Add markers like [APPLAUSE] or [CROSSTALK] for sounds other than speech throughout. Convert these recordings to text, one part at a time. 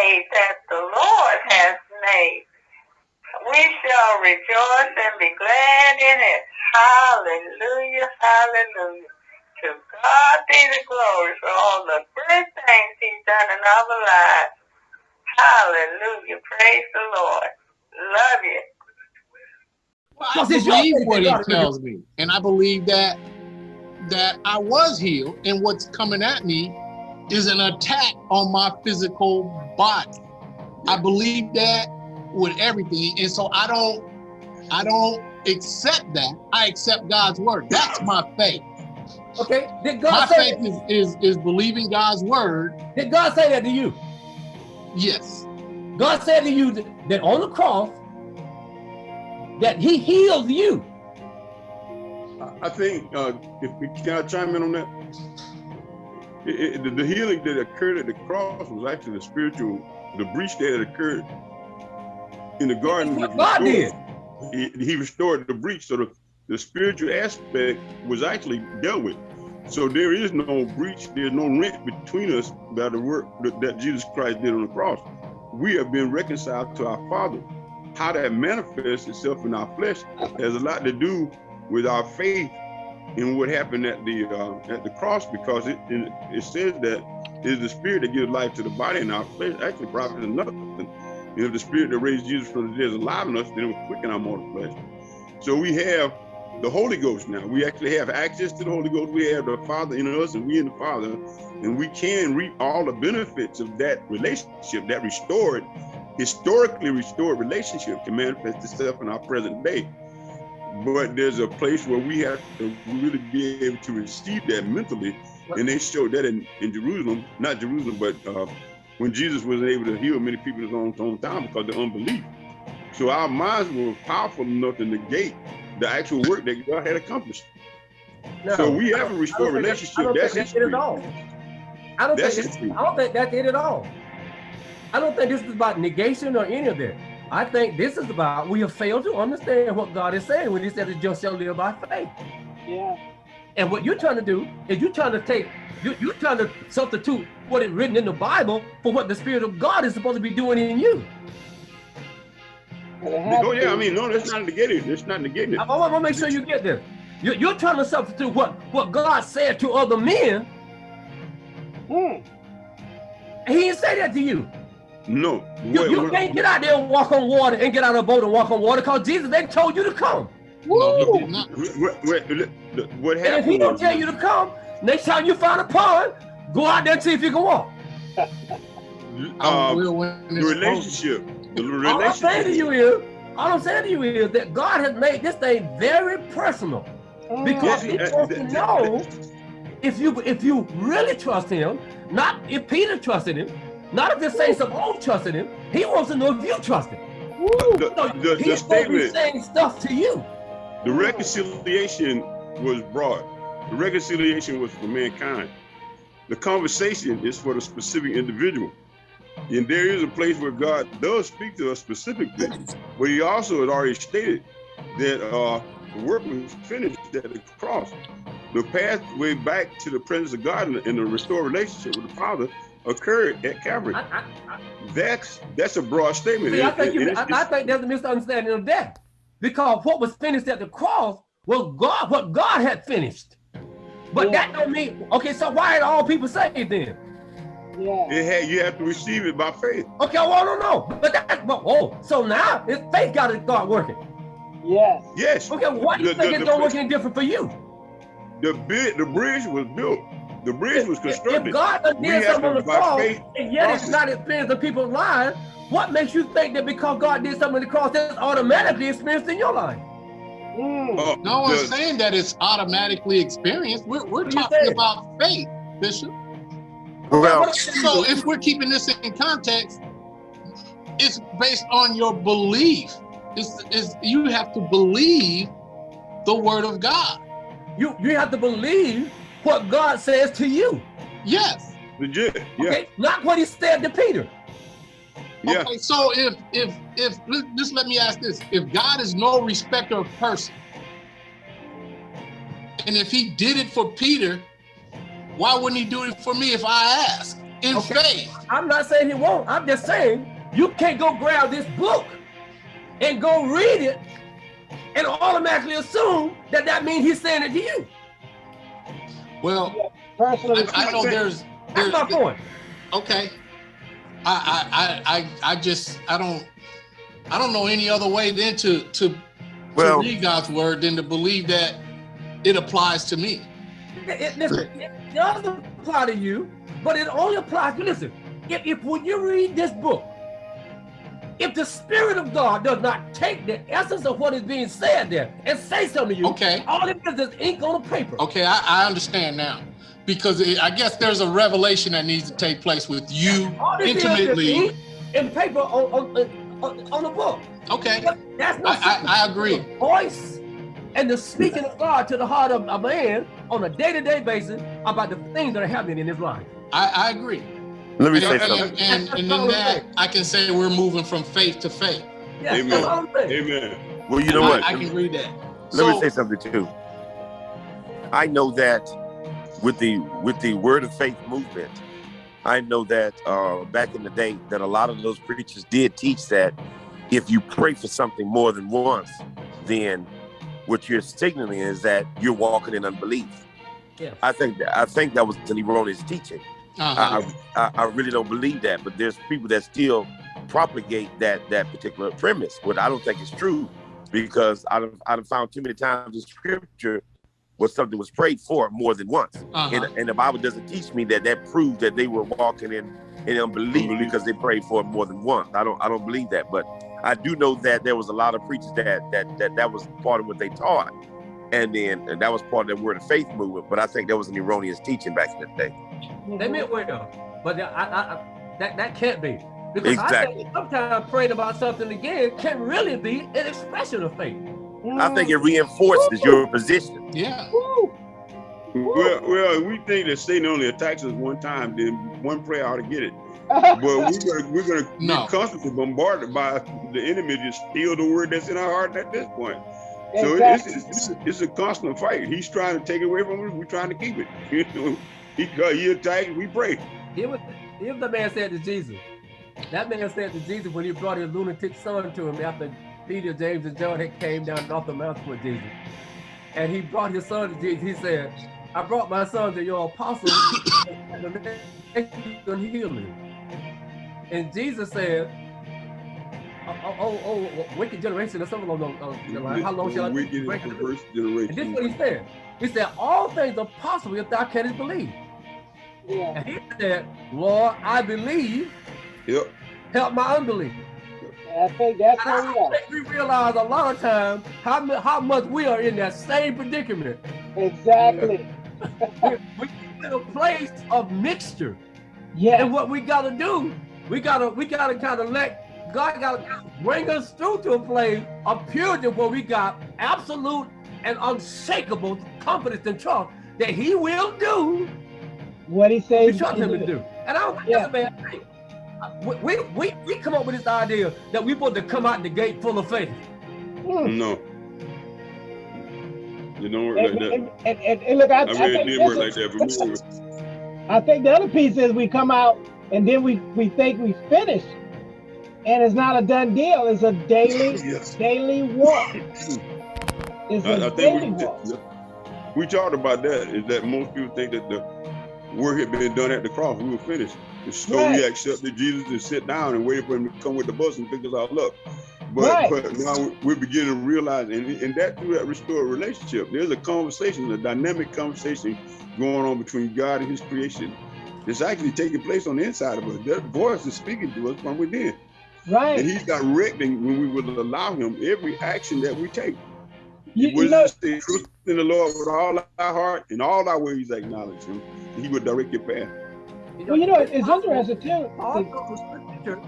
day that the Lord has made. We shall rejoice and be glad in it. Hallelujah, hallelujah. To God be the glory for all the good things he's done in our lives. Hallelujah. Praise the Lord. Love you. Well, I believe what he tells me. And I believe that that I was healed and what's coming at me is an attack on my physical body. I believe that with everything. And so I don't I don't accept that. I accept God's word. That's my faith. Okay. Did God my say faith is, is is believing God's word. Did God say that to you? Yes. God said to you that, that on the cross that he healed you. I think, uh, if can I chime in on that? It, it, the, the, healing that occurred at the cross was actually the spiritual, the breach that had occurred in the garden. What God did. He, he, restored the breach, so the, the spiritual aspect was actually dealt with. So there is no breach, there's no rent between us by the work that, that Jesus Christ did on the cross. We have been reconciled to our Father. How that manifests itself in our flesh has a lot to do with our faith in what happened at the uh, at the cross, because it, it, it says that it is the spirit that gives life to the body, and our flesh actually profits nothing. And if the spirit that raised Jesus from the dead is alive in us, then it will quicken our mortal flesh. So we have the Holy Ghost now. We actually have access to the Holy Ghost. We have the Father in us and we in the Father, and we can reap all the benefits of that relationship, that restored, historically restored relationship can manifest itself in our present day. But there's a place where we have to really be able to receive that mentally. And they showed that in, in Jerusalem, not Jerusalem, but uh, when Jesus wasn't able to heal many people in his own hometown because of unbelief. So our minds were powerful enough to negate the actual work that God had accomplished. No, so we have a restored relationship. That's, that's at all. I don't that's think I don't think that's it at all. I don't think this is about negation or any of that. I think this is about we have failed to understand what God is saying when He said, "The just shall live by faith." Yeah. And what you're trying to do is you're trying to take you, you're trying to substitute what is written in the Bible for what the Spirit of God is supposed to be doing in you. Oh yeah, I mean, no, that's not negating. That's not negating. I, I want to make sure you get this. You're, you're trying to substitute what what God said to other men. Hmm. He didn't say that to you. No. You, you what, can't get out there and walk on water and get out of a boat and walk on water because Jesus, they told you to come. No, he did not. What, what, what happened? And if he don't tell you to come, next time you find a pond, go out there and see if you can walk. um, the relationship. The relationship. All I'm saying to you is, all I'm saying to you is that God has made this thing very personal because He wants to know if you if you really trust Him, not if Peter trusted Him, not if the saints some old trusted Him. He wants to know if you trust Him. The, so the, he's the statement, saying stuff to you. The reconciliation was brought. The reconciliation was for mankind. The conversation is for the specific individual. And there is a place where God does speak to us specifically, but he also had already stated that uh, the work was finished at the cross. The pathway back to the presence of God and the restored relationship with the Father occurred at Calvary. I, I, I, that's that's a broad statement. See, I think, you, I, think there's a misunderstanding of that. Because what was finished at the cross was God, what God had finished. But yeah. that don't mean, okay, so why are all people saved then? Yeah. It had, you have to receive it by faith. Okay, well, I don't know. But that, but, oh, so now it's faith got to start working. Yes. Yes. Okay, why do you the, think the, it's going to work any different for you? The bid, the bridge was built. The bridge was constructed. If God did something on the cross, and yet it's not experienced in people's lives, what makes you think that because God did something on the cross, that's automatically experienced in your life? Mm. Uh, no one's the, saying that it's automatically experienced. We're, we're talking about faith, Bishop. Well, so if we're keeping this in context, it's based on your belief. It's, it's, you have to believe the word of God. You you have to believe what God says to you. Yes. Legit. Yeah. Okay. Not what he said to Peter. Yeah. Okay, so if if if just let me ask this: If God is no respecter of person, and if He did it for Peter, why wouldn't He do it for me if I ask? in Okay. faith. I'm not saying he won't. I'm just saying you can't go grab this book and go read it and automatically assume that that means he's saying it to you. Well, personally, I, I know there's, That's there's my point. okay. I, I I I I just I don't I don't know any other way than to to, Well- to read God's word than to believe that it applies to me. It, it- listen, it does apply to you, but it only applies. To listen, if, if when you read this book, if the Spirit of God does not take the essence of what is being said there and say something to you, Okay. all it is is ink on a paper. Okay, I, I understand now. Because it, I guess there's a revelation that needs to take place with you All it is is ink and paper on, on, on, on the book. Okay, That's no I, I, I agree. the voice and the speaking of God to the heart of a man on a day-to-day basis about the things that are happening in his life. I, I agree. Let me And, say and, something. and, and in that, I can say we're moving from faith to faith. Yes, Amen. that's all I'm saying. Amen. Well, you know I, what? I can agree that. Let So, me say something too. I know that with the with the word of faith movement, I know that uh, back in the day that a lot of those preachers did teach that if you pray for something more than once, then what you're signaling is that you're walking in unbelief. Yes. I think that I think that was an erroneous teaching. Uh-huh. I, I, I really don't believe that, but there's people that still propagate that that particular premise, what I don't think is true, because I've I've found too many times in scripture where something was prayed for more than once, uh-huh. and, and the Bible doesn't teach me that that proved that they were walking in in unbelief Unbelief. because they prayed for it more than once. I don't I don't believe that, but I do know that there was a lot of preachers that that that that was part of what they taught, and then and that was part of the word of faith movement. But I think that was an erroneous teaching back in the day. They meant well, but I, I, I, that that can't be because I Exactly. think sometimes praying about something again can really be an expression of faith. I think it reinforces your position. yeah. Woo. Well, well, we think that Satan only attacks us one time, then one prayer ought to get it. [LAUGHS] But we're gonna we're gonna No. be constantly bombarded by the enemy to steal the word that's in our heart at this point. So it's, Exactly. it's, it's, it's a constant fight. He's trying to take it away from us. We're trying to keep it. [LAUGHS] You know, he uh, he attacks. We pray. Here was here the man said to Jesus. That man said to Jesus when he brought his lunatic son to him after Peter, James, and John had came down off the mountain with Jesus. And he brought his son to Jesus. He said, I brought my son to your apostle [COUGHS] and the next you can heal him. And Jesus said, Oh, oh, oh, oh, wicked generation or something along those the. How long shall I wicked and break it? perverse And this is what he said. He said, All things are possible if thou canst believe. Yeah. And he said, Lord, I believe, Yep. help my unbelief. I think that's And where we I are. think we realize a lot of times how, how much we are in that same predicament. Exactly. [LAUGHS] We, we in a place of mixture. Yeah. And what we gotta do, we gotta we gotta kind of let God gotta bring us through to a place of purity where we got absolute and unshakable confidence and trust that He will do What he we says. trust him to do. And I don't think that's a bad thing. We, we, we, we come up with this idea that we're supposed to come out the gate full of faith. Hmm. No. You don't work And, like that. and, and, and, and look, I, I I, mean, it think did work like that, but we were, I think the other piece is we come out and then we, we think we finished. And it's not a done deal. It's a daily, [LAUGHS] yes. daily walk. [LAUGHS] It's I, I a think daily we, walk. we talked about that. Is that most people think that the work had been done at the cross. We were finished. And so we accepted Jesus and sit down and waited for him to come with the bus and pick us all up. But, Right. but now we're beginning to realize, and, and that through that restored relationship, there's a conversation, a dynamic conversation going on between God and His creation. It's actually taking place on the inside of us. That voice is speaking to us from within, and He's directing when we will allow Him every action that we take. You, What you does know, it say? In the Lord with all our heart and all our ways acknowledge Him. He will direct your path. well, you know, it's interesting too. Also, the scripture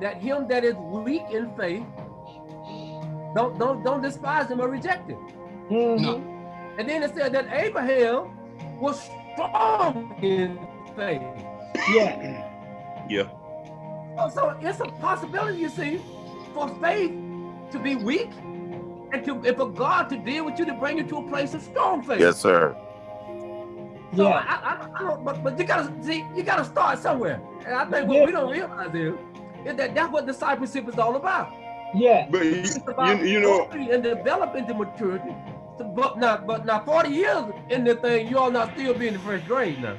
that him that is weak in faith, don't don't don't despise him or reject him. Mhm. No. And then it said that Abraham was strong in faith. Yeah. Yeah. So, so it's a possibility, you see, for faith to be weak and to and for God to deal with you to bring you to a place of strong faith. Yes, sir. So Yeah. I, I, I don't, but, but you gotta see, you gotta start somewhere. And I think Yeah. what we don't realize is, is that that's what discipleship is all about. Yeah. But you, It's about you, you know, and developing the maturity. But now, but now, 40 years in the thing, you all not still being in the first grade now.